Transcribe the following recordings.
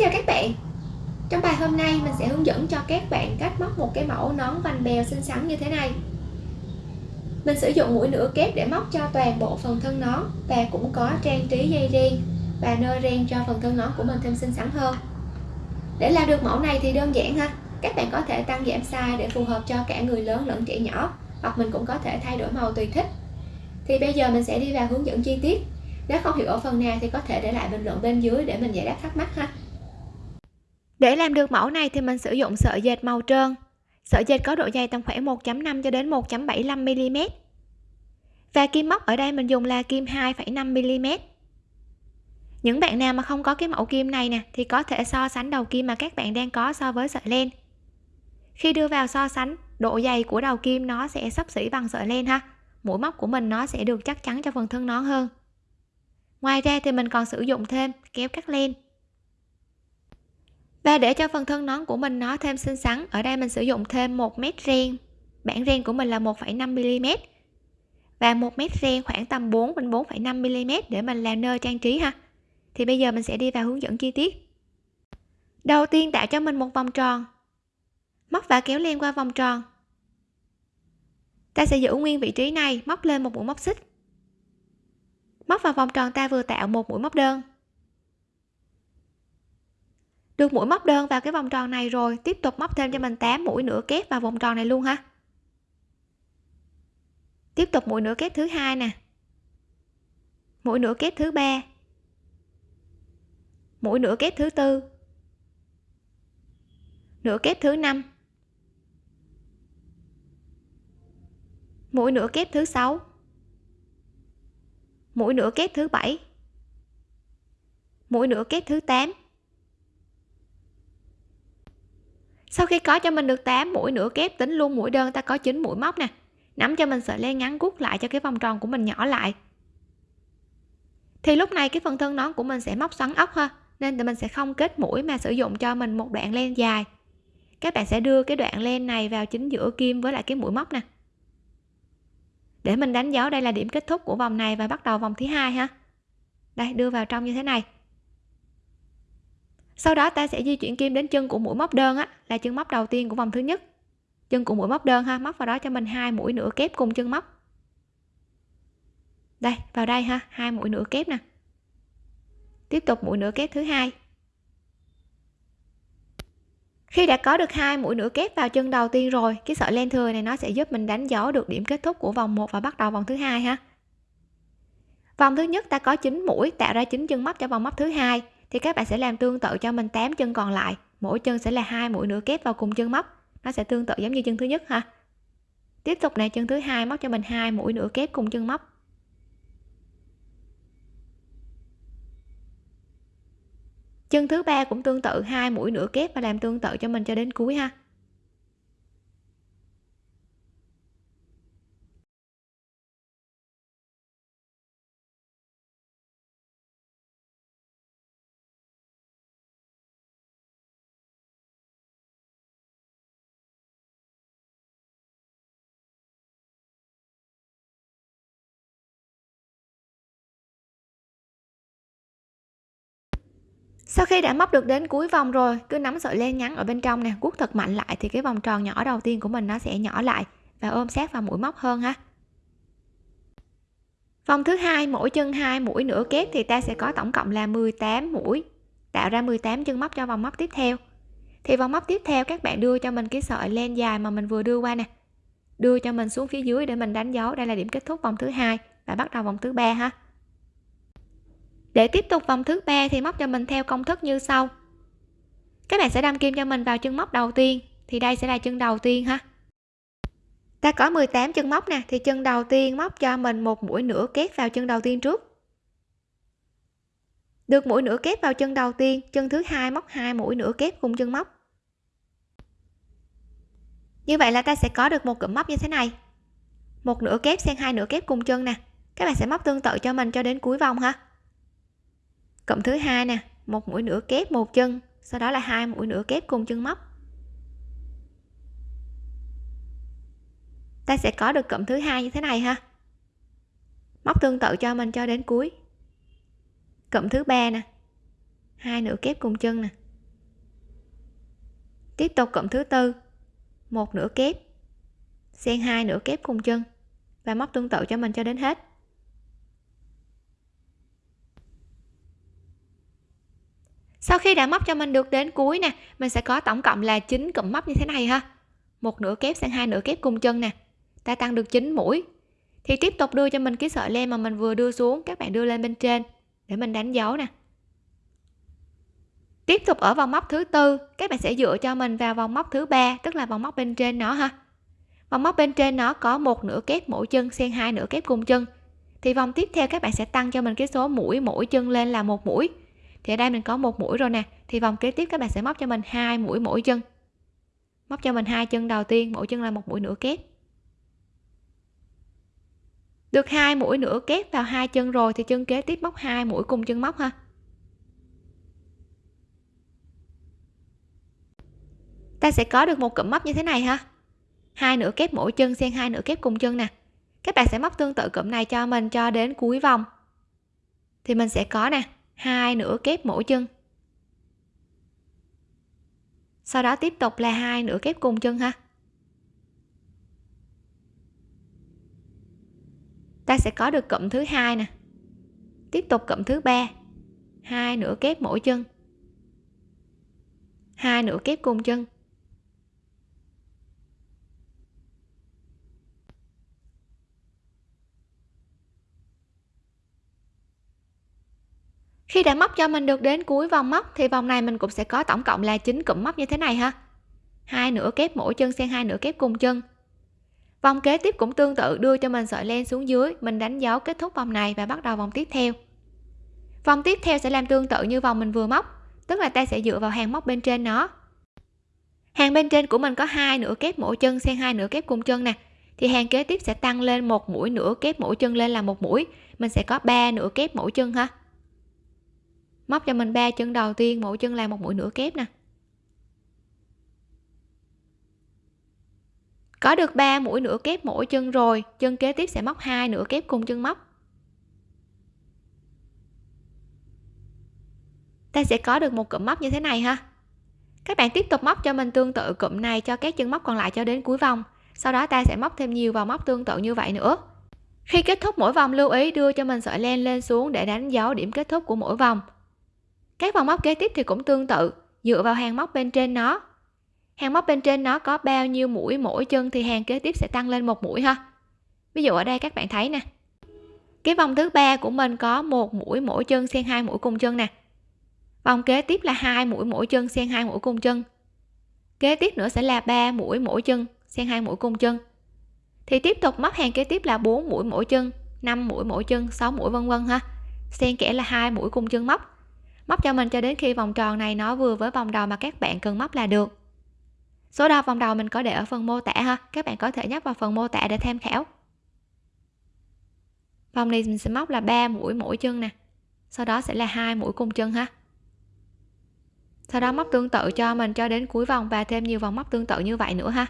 chào các bạn. Trong bài hôm nay, mình sẽ hướng dẫn cho các bạn cách móc một cái mẫu nón vành bèo xinh xắn như thế này. Mình sử dụng mũi nửa kép để móc cho toàn bộ phần thân nón và cũng có trang trí dây ren và nơ ren cho phần thân nón của mình thêm xinh xắn hơn. Để làm được mẫu này thì đơn giản ha. Các bạn có thể tăng giảm size để phù hợp cho cả người lớn lẫn trẻ nhỏ, hoặc mình cũng có thể thay đổi màu tùy thích. Thì bây giờ mình sẽ đi vào hướng dẫn chi tiết. Nếu không hiểu ở phần nào thì có thể để lại bình luận bên dưới để mình giải đáp thắc mắc ha để làm được mẫu này thì mình sử dụng sợi dệt màu trơn. Sợi dệt có độ dày tầm khoảng 1.5 cho đến 1.75 mm và kim móc ở đây mình dùng là kim 2,5 mm những bạn nào mà không có cái mẫu kim này nè thì có thể so sánh đầu kim mà các bạn đang có so với sợi len. Khi đưa vào so sánh độ dày của đầu kim nó sẽ sắp xỉ bằng sợi len ha. Mũi móc của mình nó sẽ được chắc chắn cho phần thân nón hơn. Ngoài ra thì mình còn sử dụng thêm kéo cắt len và để cho phần thân nón của mình nó thêm xinh xắn ở đây mình sử dụng thêm một mét ren bản ren của mình là 1,5 mm. Và một mét ren khoảng tầm 4 đến 4,5 mm để mình làm nơ trang trí ha. Thì bây giờ mình sẽ đi vào hướng dẫn chi tiết. Đầu tiên tạo cho mình một vòng tròn. Móc và kéo len qua vòng tròn. Ta sẽ giữ nguyên vị trí này móc lên một mũi móc xích. Móc vào vòng tròn ta vừa tạo một mũi móc đơn được mũi móc đơn vào cái vòng tròn này rồi, tiếp tục móc thêm cho mình 8 mũi nửa kép vào vòng tròn này luôn ha. Tiếp tục mũi nửa kép thứ hai nè. Mũi nửa kép thứ ba. Mũi nửa kép thứ tư. Nửa kép thứ năm. Mũi nửa kép thứ sáu. Mũi nửa kép thứ bảy. Mũi nửa kép thứ 8 sau khi có cho mình được 8 mũi nửa kép, tính luôn mũi đơn, ta có 9 mũi móc nè. Nắm cho mình sợi len ngắn gút lại cho cái vòng tròn của mình nhỏ lại. Thì lúc này cái phần thân nón của mình sẽ móc xoắn ốc ha, nên tụi mình sẽ không kết mũi mà sử dụng cho mình một đoạn len dài. Các bạn sẽ đưa cái đoạn len này vào chính giữa kim với lại cái mũi móc nè. Để mình đánh dấu đây là điểm kết thúc của vòng này và bắt đầu vòng thứ hai ha. Đây, đưa vào trong như thế này sau đó ta sẽ di chuyển kim đến chân của mũi móc đơn á, là chân móc đầu tiên của vòng thứ nhất. Chân của mũi móc đơn ha, móc vào đó cho mình hai mũi nửa kép cùng chân móc. Đây, vào đây ha, hai mũi nửa kép nè. Tiếp tục mũi nửa kép thứ hai. Khi đã có được hai mũi nửa kép vào chân đầu tiên rồi, cái sợi len thừa này nó sẽ giúp mình đánh dấu được điểm kết thúc của vòng 1 và bắt đầu vòng thứ hai ha. Vòng thứ nhất ta có 9 mũi, tạo ra 9 chân móc cho vòng móc thứ hai thì các bạn sẽ làm tương tự cho mình 8 chân còn lại. Mỗi chân sẽ là hai mũi nửa kép vào cùng chân móc. Nó sẽ tương tự giống như chân thứ nhất ha. Tiếp tục này, chân thứ hai móc cho mình hai mũi nửa kép cùng chân móc. Chân thứ ba cũng tương tự, hai mũi nửa kép và làm tương tự cho mình cho đến cuối ha. Sau khi đã móc được đến cuối vòng rồi, cứ nắm sợi len ngắn ở bên trong nè cuốc thật mạnh lại thì cái vòng tròn nhỏ đầu tiên của mình nó sẽ nhỏ lại và ôm sát vào mũi móc hơn ha. Vòng thứ hai, mỗi chân hai, mũi nửa kép thì ta sẽ có tổng cộng là 18 mũi, tạo ra 18 chân móc cho vòng móc tiếp theo. Thì vòng móc tiếp theo các bạn đưa cho mình cái sợi len dài mà mình vừa đưa qua nè. Đưa cho mình xuống phía dưới để mình đánh dấu. Đây là điểm kết thúc vòng thứ hai và bắt đầu vòng thứ ba ha để tiếp tục vòng thứ ba thì móc cho mình theo công thức như sau. Các bạn sẽ đâm kim cho mình vào chân móc đầu tiên, thì đây sẽ là chân đầu tiên ha. Ta có 18 chân móc nè, thì chân đầu tiên móc cho mình một mũi nửa kép vào chân đầu tiên trước. Được mũi nửa kép vào chân đầu tiên, chân thứ hai móc hai mũi nửa kép cùng chân móc. Như vậy là ta sẽ có được một cụm móc như thế này. Một nửa kép xen hai nửa kép cùng chân nè. Các bạn sẽ móc tương tự cho mình cho đến cuối vòng ha cộng thứ hai nè, một mũi nửa kép một chân, sau đó là hai mũi nửa kép cùng chân móc. Ta sẽ có được cộng thứ hai như thế này ha. Móc tương tự cho mình cho đến cuối. Cộng thứ ba nè, hai nửa kép cùng chân nè. Tiếp tục cộng thứ tư, một nửa kép, xen hai nửa kép cùng chân và móc tương tự cho mình cho đến hết. Sau khi đã móc cho mình được đến cuối nè, mình sẽ có tổng cộng là 9 cụm móc như thế này ha. Một nửa kép sang hai nửa kép cùng chân nè. Ta tăng được 9 mũi. Thì tiếp tục đưa cho mình cái sợi len mà mình vừa đưa xuống, các bạn đưa lên bên trên, để mình đánh dấu nè. Tiếp tục ở vòng móc thứ tư, các bạn sẽ dựa cho mình vào vòng móc thứ ba, tức là vòng móc bên trên nó ha. Vòng móc bên trên nó có một nửa kép mỗi chân xen hai nửa kép cùng chân. Thì vòng tiếp theo các bạn sẽ tăng cho mình cái số mũi mỗi chân lên là một mũi thì ở đây mình có một mũi rồi nè. Thì vòng kế tiếp các bạn sẽ móc cho mình hai mũi mỗi chân. Móc cho mình hai chân đầu tiên, mỗi chân là một mũi nửa kép. Được hai mũi nửa kép vào hai chân rồi thì chân kế tiếp móc hai mũi cùng chân móc ha. Ta sẽ có được một cụm móc như thế này ha. Hai nửa kép mỗi chân xen hai nửa kép cùng chân nè. Các bạn sẽ móc tương tự cụm này cho mình cho đến cuối vòng. Thì mình sẽ có nè hai nửa kép mỗi chân. Sau đó tiếp tục là hai nửa kép cùng chân ha. Ta sẽ có được cụm thứ hai nè. Tiếp tục cụm thứ ba. Hai nửa kép mỗi chân. Hai nửa kép cùng chân. Khi đã móc cho mình được đến cuối vòng móc, thì vòng này mình cũng sẽ có tổng cộng là 9 cụm móc như thế này ha. Hai nửa kép mỗi chân xen hai nửa kép cùng chân. Vòng kế tiếp cũng tương tự, đưa cho mình sợi len xuống dưới, mình đánh dấu kết thúc vòng này và bắt đầu vòng tiếp theo. Vòng tiếp theo sẽ làm tương tự như vòng mình vừa móc, tức là ta sẽ dựa vào hàng móc bên trên nó. Hàng bên trên của mình có hai nửa kép mỗi chân xen hai nửa kép cùng chân nè. Thì hàng kế tiếp sẽ tăng lên một mũi nửa kép mỗi chân lên là một mũi, mình sẽ có ba nửa kép mỗi chân ha móc cho mình ba chân đầu tiên, mỗi chân làm một mũi nửa kép nè. Có được 3 mũi nửa kép mỗi chân rồi, chân kế tiếp sẽ móc hai nửa kép cùng chân móc. Ta sẽ có được một cụm móc như thế này ha. Các bạn tiếp tục móc cho mình tương tự cụm này cho các chân móc còn lại cho đến cuối vòng. Sau đó ta sẽ móc thêm nhiều vào móc tương tự như vậy nữa. Khi kết thúc mỗi vòng, lưu ý đưa cho mình sợi len lên xuống để đánh dấu điểm kết thúc của mỗi vòng các vòng móc kế tiếp thì cũng tương tự, dựa vào hàng móc bên trên nó. Hàng móc bên trên nó có bao nhiêu mũi, mỗi chân thì hàng kế tiếp sẽ tăng lên một mũi ha. Ví dụ ở đây các bạn thấy nè. Cái vòng thứ ba của mình có một mũi mỗi chân xen hai mũi cùng chân nè. Vòng kế tiếp là hai mũi mỗi chân xen hai mũi cùng chân. Kế tiếp nữa sẽ là ba mũi mỗi chân xen hai mũi cùng chân. Thì tiếp tục móc hàng kế tiếp là 4 mũi mỗi chân 5 mũi mỗi chân 6 mũi vân vân ha. Xen kẽ là hai mũi cùng chân móc móc cho mình cho đến khi vòng tròn này nó vừa với vòng đầu mà các bạn cần móc là được. Số đo vòng đầu mình có để ở phần mô tả ha. Các bạn có thể nhấp vào phần mô tả để tham khảo. Vòng này mình sẽ móc là 3 mũi mỗi chân nè. Sau đó sẽ là hai mũi cùng chân ha. Sau đó móc tương tự cho mình cho đến cuối vòng và thêm nhiều vòng móc tương tự như vậy nữa ha.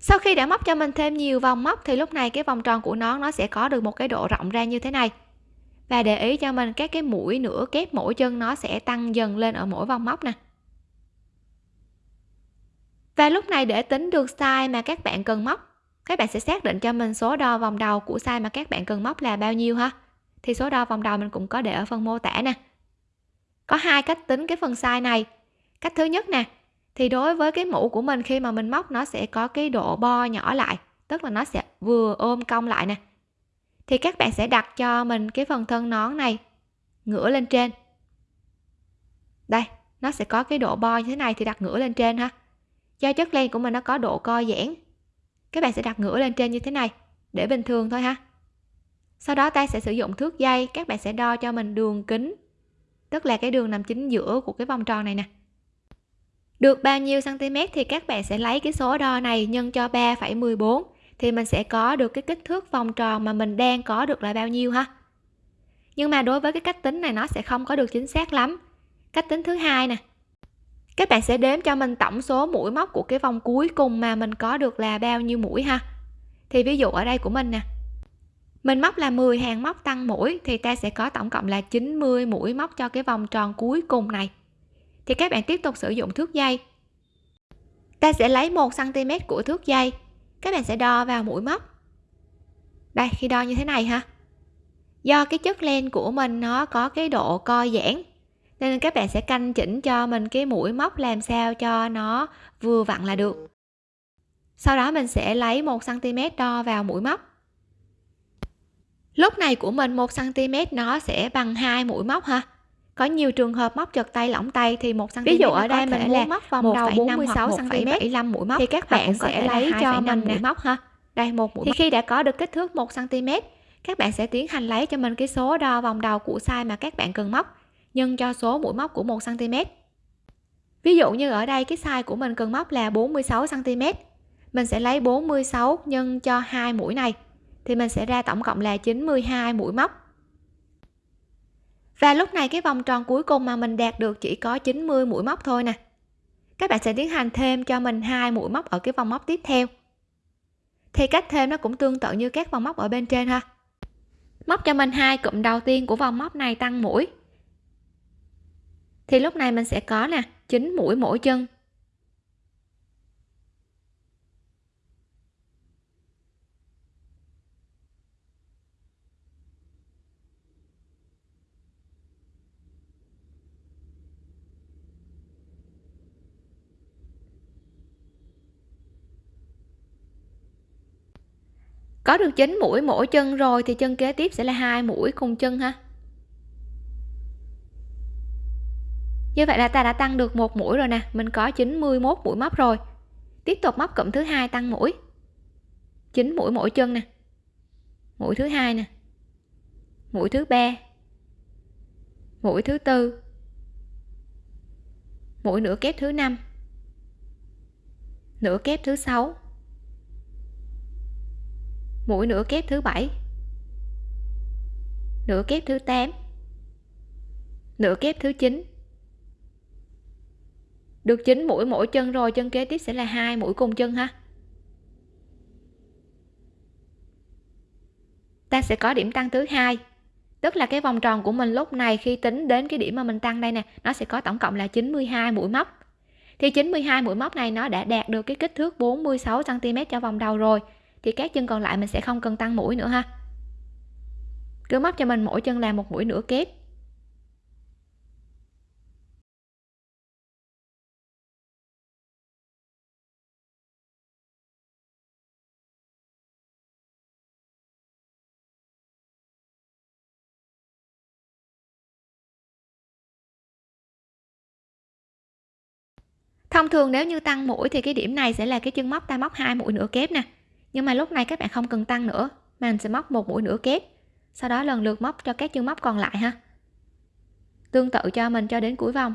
Sau khi đã móc cho mình thêm nhiều vòng móc thì lúc này cái vòng tròn của nó nó sẽ có được một cái độ rộng ra như thế này và để ý cho mình các cái mũi nửa kép mỗi chân nó sẽ tăng dần lên ở mỗi vòng móc nè. Và lúc này để tính được size mà các bạn cần móc, các bạn sẽ xác định cho mình số đo vòng đầu của size mà các bạn cần móc là bao nhiêu ha? Thì số đo vòng đầu mình cũng có để ở phần mô tả nè. Có hai cách tính cái phần size này. Cách thứ nhất nè, thì đối với cái mũ của mình khi mà mình móc nó sẽ có cái độ bo nhỏ lại, tức là nó sẽ vừa ôm cong lại nè thì các bạn sẽ đặt cho mình cái phần thân nón này ngửa lên trên. Đây nó sẽ có cái độ bo như thế này thì đặt ngửa lên trên ha. Do chất len của mình nó có độ co giãn các bạn sẽ đặt ngửa lên trên như thế này để bình thường thôi ha. Sau đó ta sẽ sử dụng thước dây các bạn sẽ đo cho mình đường kính tức là cái đường nằm chính giữa của cái vòng tròn này nè. Được bao nhiêu cm thì các bạn sẽ lấy cái số đo này nhân cho 3,14 thì mình sẽ có được cái kích thước vòng tròn mà mình đang có được là bao nhiêu ha? Nhưng mà đối với cái cách tính này nó sẽ không có được chính xác lắm. Cách tính thứ hai nè. Các bạn sẽ đếm cho mình tổng số mũi móc của cái vòng cuối cùng mà mình có được là bao nhiêu mũi ha? Thì ví dụ ở đây của mình nè. Mình móc là 10 hàng móc tăng mũi thì ta sẽ có tổng cộng là 90 mũi móc cho cái vòng tròn cuối cùng này. Thì các bạn tiếp tục sử dụng thước dây. Ta sẽ lấy 1 cm của thước dây các bạn sẽ đo vào mũi móc. Đây, khi đo như thế này ha. Do cái chất len của mình nó có cái độ co giãn, nên các bạn sẽ canh chỉnh cho mình cái mũi móc làm sao cho nó vừa vặn là được. Sau đó mình sẽ lấy 1 cm đo vào mũi móc. Lúc này của mình 1 cm nó sẽ bằng hai mũi móc ha có nhiều trường hợp móc chật tay lỏng tay thì một cm ví dụ ở đây mình là móc vòng đầu 46 cm 75 mũi móc. thì các bạn sẽ lấy cho mình mũi móc ha. Đây một mũi thì móc. khi đã có được kích thước 1 cm các bạn sẽ tiến hành lấy cho mình cái số đo vòng đầu của size mà các bạn cần móc nhân cho số mũi móc của 1 cm ví dụ như ở đây cái size của mình cần móc là 46 cm mình sẽ lấy 46 nhân cho hai mũi này thì mình sẽ ra tổng cộng là 92 mũi móc và lúc này cái vòng tròn cuối cùng mà mình đạt được chỉ có 90 mũi móc thôi nè. Các bạn sẽ tiến hành thêm cho mình hai mũi móc ở cái vòng móc tiếp theo. Thì cách thêm nó cũng tương tự như các vòng móc ở bên trên ha. Móc cho mình hai cụm đầu tiên của vòng móc này tăng mũi. Thì lúc này mình sẽ có nè 9 mũi mỗi chân. Có được 9 mũi mỗi chân rồi thì chân kế tiếp sẽ là hai mũi cùng chân ha. Như vậy là ta đã tăng được một mũi rồi nè. Mình có 91 mũi móc rồi. Tiếp tục móc cụm thứ hai tăng mũi. 9 mũi mỗi chân nè. Mũi thứ hai nè. Mũi thứ ba. Mũi thứ tư. Mũi nửa kép thứ năm. Nửa kép thứ sáu mũi nửa kép thứ bảy. Nửa kép thứ 8 nửa kép thứ 9 được 9 mũi, mỗi chân rồi, chân kế tiếp sẽ là hai, mũi cùng chân ha. Ta sẽ có điểm tăng thứ hai. Tức là cái vòng tròn của mình lúc này khi tính đến cái điểm mà mình tăng đây nè, nó sẽ có tổng cộng là 92 mũi móc. Thì 92 mũi móc này nó đã đạt được cái kích thước 46 cm cho vòng đầu rồi thì các chân còn lại mình sẽ không cần tăng mũi nữa ha. Cứ móc cho mình mỗi chân làm một mũi nửa kép. Thông thường nếu như tăng mũi thì cái điểm này sẽ là cái chân móc ta móc hai mũi nửa kép nè nhưng mà lúc này các bạn không cần tăng nữa, mà mình sẽ móc một mũi nửa kép. Sau đó lần lượt móc cho các chân móc còn lại ha. Tương tự cho mình cho đến cuối vòng.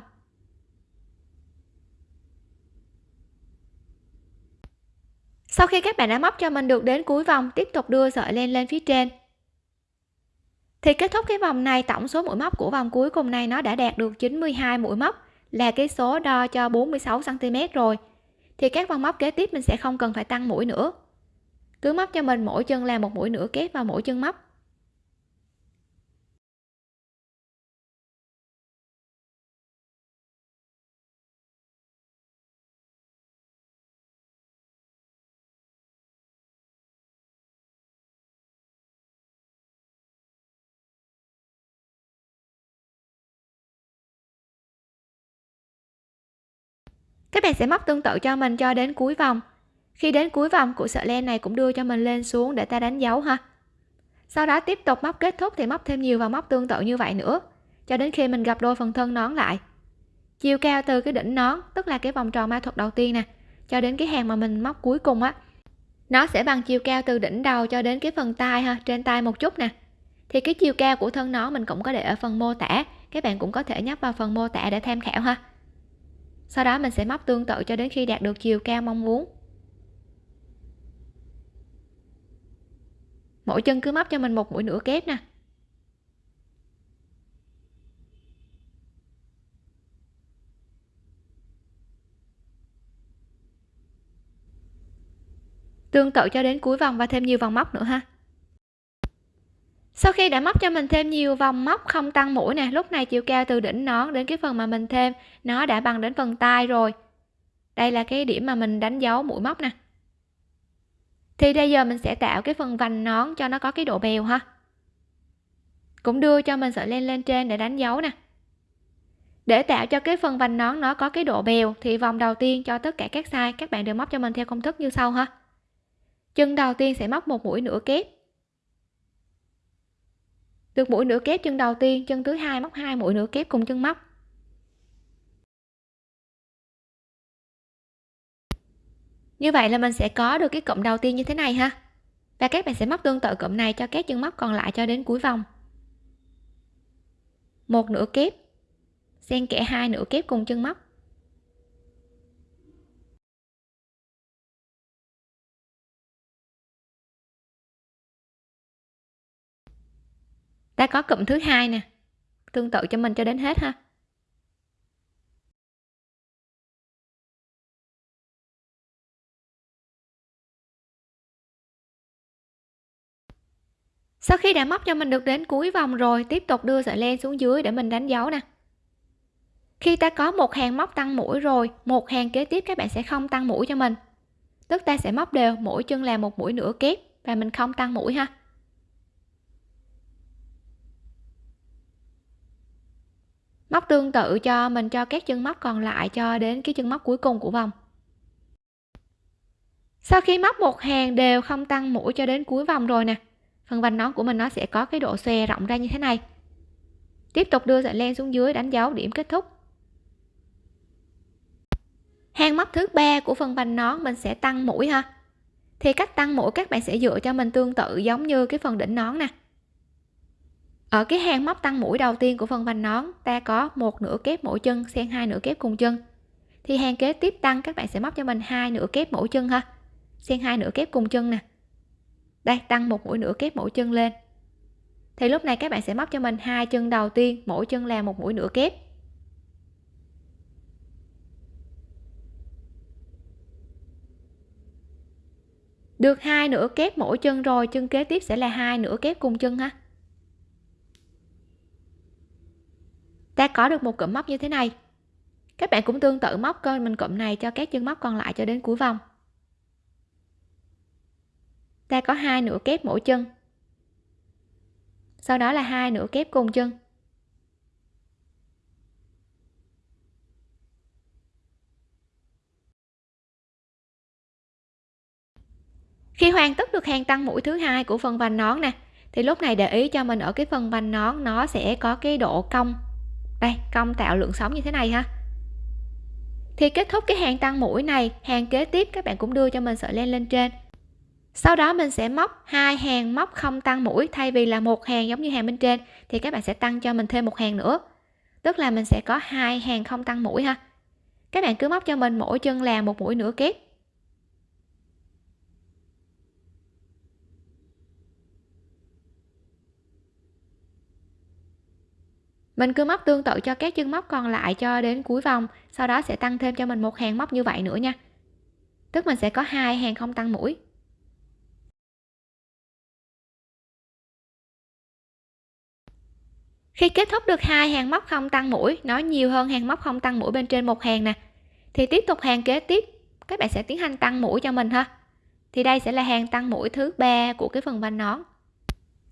Sau khi các bạn đã móc cho mình được đến cuối vòng, tiếp tục đưa sợi len lên phía trên. Thì kết thúc cái vòng này, tổng số mũi móc của vòng cuối cùng này nó đã đạt được 92 mũi móc, là cái số đo cho 46 cm rồi. Thì các vòng móc kế tiếp mình sẽ không cần phải tăng mũi nữa cứ móc cho mình mỗi chân làm một mũi nửa kép vào mỗi chân móc. Các bạn sẽ móc tương tự cho mình cho đến cuối vòng khi đến cuối vòng của sợi len này cũng đưa cho mình lên xuống để ta đánh dấu ha. Sau đó tiếp tục móc kết thúc thì móc thêm nhiều và móc tương tự như vậy nữa, cho đến khi mình gặp đôi phần thân nón lại. Chiều cao từ cái đỉnh nón, tức là cái vòng tròn ma thuật đầu tiên nè, cho đến cái hàng mà mình móc cuối cùng á, nó sẽ bằng chiều cao từ đỉnh đầu cho đến cái phần tay ha, trên tay một chút nè. Thì cái chiều cao của thân nón mình cũng có để ở phần mô tả, các bạn cũng có thể nhấp vào phần mô tả để tham khảo ha. Sau đó mình sẽ móc tương tự cho đến khi đạt được chiều cao mong muốn. Mỗi chân cứ móc cho mình một mũi nửa kép nè. Tương tự cho đến cuối vòng và thêm nhiều vòng móc nữa ha. Sau khi đã móc cho mình thêm nhiều vòng móc không tăng mũi nè, lúc này chiều cao từ đỉnh nón đến cái phần mà mình thêm, nó đã bằng đến phần tay rồi. Đây là cái điểm mà mình đánh dấu mũi móc nè thì bây giờ mình sẽ tạo cái phần vành nón cho nó có cái độ bèo ha. Cũng đưa cho mình sợi len lên trên để đánh dấu nè. Để tạo cho cái phần vành nón nó có cái độ bèo thì vòng đầu tiên cho tất cả các size các bạn đều móc cho mình theo công thức như sau ha. Chân đầu tiên sẽ móc một mũi nửa kép. Được mũi nửa kép chân đầu tiên, chân thứ hai móc hai mũi nửa kép cùng chân móc. Như vậy là mình sẽ có được cái cụm đầu tiên như thế này ha. Và các bạn sẽ móc tương tự cụm này cho các chân móc còn lại cho đến cuối vòng. Một nửa kép. Xen kẽ hai nửa kép cùng chân móc. Ta có cụm thứ hai nè. Tương tự cho mình cho đến hết ha. Sau khi đã móc cho mình được đến cuối vòng rồi, tiếp tục đưa sợi len xuống dưới để mình đánh dấu nè. Khi ta có một hàng móc tăng mũi rồi, một hàng kế tiếp các bạn sẽ không tăng mũi cho mình. Tức ta sẽ móc đều, mỗi chân là một mũi nửa kép, và mình không tăng mũi ha. Móc tương tự cho mình, cho các chân móc còn lại cho đến cái chân móc cuối cùng của vòng. Sau khi móc một hàng đều không tăng mũi cho đến cuối vòng rồi nè phần vành nón của mình nó sẽ có cái độ xòe rộng ra như thế này. Tiếp tục đưa sợi len xuống dưới đánh dấu điểm kết thúc. Hàng móc thứ ba của phần vành nón mình sẽ tăng mũi ha. Thì cách tăng mũi các bạn sẽ dựa cho mình tương tự giống như cái phần đỉnh nón nè. Ở cái hàng móc tăng mũi đầu tiên của phần vành nón, ta có một nửa kép mỗi chân xen hai nửa kép cùng chân. Thì hàng kế tiếp tăng, các bạn sẽ móc cho mình hai nửa kép mỗi chân ha. Xen hai nửa kép cùng chân nè đây, tăng một mũi nửa kép mỗi chân lên. Thì lúc này các bạn sẽ móc cho mình hai chân đầu tiên, mỗi chân là một mũi nửa kép. Được hai nửa kép mỗi chân rồi, chân kế tiếp sẽ là hai nửa kép cùng chân ha. Ta có được một cụm móc như thế này. Các bạn cũng tương tự móc cơ mình cụm này cho các chân móc còn lại cho đến cuối vòng ta có hai nửa kép mỗi chân. Sau đó là hai nửa kép cùng chân. Khi hoàn tất được hàng tăng mũi thứ hai của phần vành nón nè, thì lúc này để ý cho mình ở cái phần vành nón, nó sẽ có cái độ cong. Đây, cong tạo lượng sóng như thế này ha. Thì kết thúc cái hàng tăng mũi này, hàng kế tiếp các bạn cũng đưa cho mình sợi len lên trên sau đó mình sẽ móc hai hàng móc không tăng mũi, thay vì là một hàng giống như hàng bên trên, thì các bạn sẽ tăng cho mình thêm một hàng nữa. Tức là mình sẽ có hai hàng không tăng mũi ha. Các bạn cứ móc cho mình mỗi chân là một mũi nửa kép. Mình cứ móc tương tự cho các chân móc còn lại cho đến cuối vòng, sau đó sẽ tăng thêm cho mình một hàng móc như vậy nữa nha. Tức mình sẽ có hai hàng không tăng mũi. Khi kết thúc được hai hàng móc không tăng mũi nó nhiều hơn hàng móc không tăng mũi bên trên một hàng nè. Thì tiếp tục hàng kế tiếp, các bạn sẽ tiến hành tăng mũi cho mình ha. Thì đây sẽ là hàng tăng mũi thứ ba của cái phần vành nón.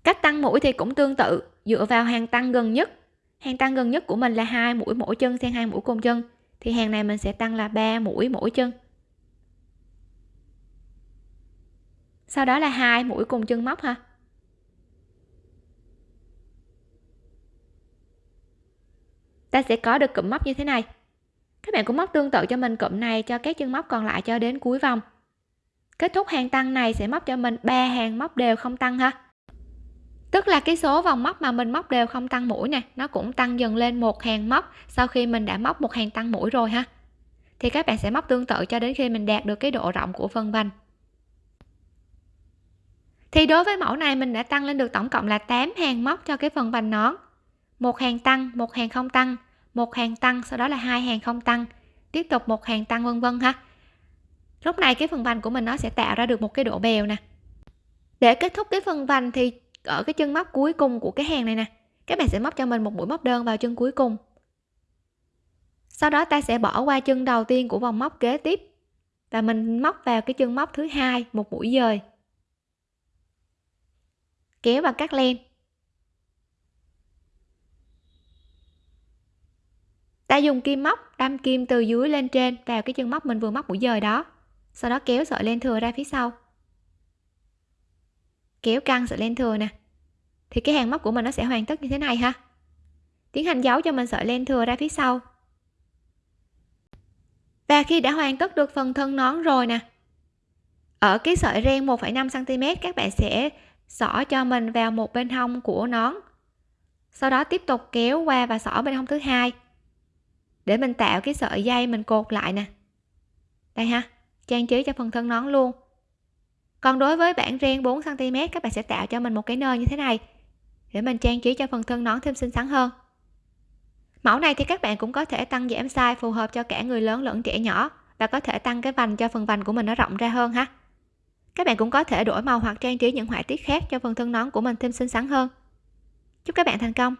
Cách tăng mũi thì cũng tương tự, dựa vào hàng tăng gần nhất. Hàng tăng gần nhất của mình là hai mũi mỗi chân xen hai mũi cùng chân. Thì hàng này mình sẽ tăng là 3 mũi mỗi chân. Sau đó là hai mũi cùng chân móc ha. Ta sẽ có được cụm móc như thế này. Các bạn cũng móc tương tự cho mình cụm này cho các chân móc còn lại cho đến cuối vòng. Kết thúc hàng tăng này sẽ móc cho mình ba hàng móc đều không tăng ha. Tức là cái số vòng móc mà mình móc đều không tăng mũi nè, nó cũng tăng dần lên một hàng móc sau khi mình đã móc một hàng tăng mũi rồi ha. Thì các bạn sẽ móc tương tự cho đến khi mình đạt được cái độ rộng của phần vành thì đối với mẫu này mình đã tăng lên được tổng cộng là 8 hàng móc cho cái phần vành nón. Một hàng tăng, một hàng không tăng một hàng tăng, sau đó là hai hàng không tăng. Tiếp tục một hàng tăng vân vân ha. Lúc này cái phần vành của mình nó sẽ tạo ra được một cái độ bèo nè. Để kết thúc cái phần vành thì ở cái chân móc cuối cùng của cái hàng này nè, các bạn sẽ móc cho mình một mũi móc đơn vào chân cuối cùng. Sau đó ta sẽ bỏ qua chân đầu tiên của vòng móc kế tiếp và mình móc vào cái chân móc thứ hai, một mũi dời. Kéo và cắt len. Ta dùng kim móc đâm kim từ dưới lên trên vào cái chân móc mình vừa móc mũi dời đó. Sau đó kéo sợi len thừa ra phía sau. Kéo căng sợi len thừa nè. Thì cái hàng móc của mình nó sẽ hoàn tất như thế này ha. Tiến hành giấu cho mình sợi len thừa ra phía sau. Và khi đã hoàn tất được phần thân nón rồi nè ở cái sợi ren 1,5 cm các bạn sẽ xỏ cho mình vào một bên hông của nón. Sau đó tiếp tục kéo qua và xỏ bên hông thứ hai để mình tạo cái sợi dây mình cột lại nè. Đây ha, trang trí cho phần thân nón luôn. Còn đối với bản ren 4 cm các bạn sẽ tạo cho mình một cái nơ như thế này. Để mình trang trí cho phần thân nón thêm xinh xắn hơn. Mẫu này thì các bạn cũng có thể tăng giảm size phù hợp cho cả người lớn lẫn trẻ nhỏ và có thể tăng cái vành cho phần vành của mình nó rộng ra hơn ha. Các bạn cũng có thể đổi màu hoặc trang trí những họa tiết khác cho phần thân nón của mình thêm xinh xắn hơn. Chúc các bạn thành công!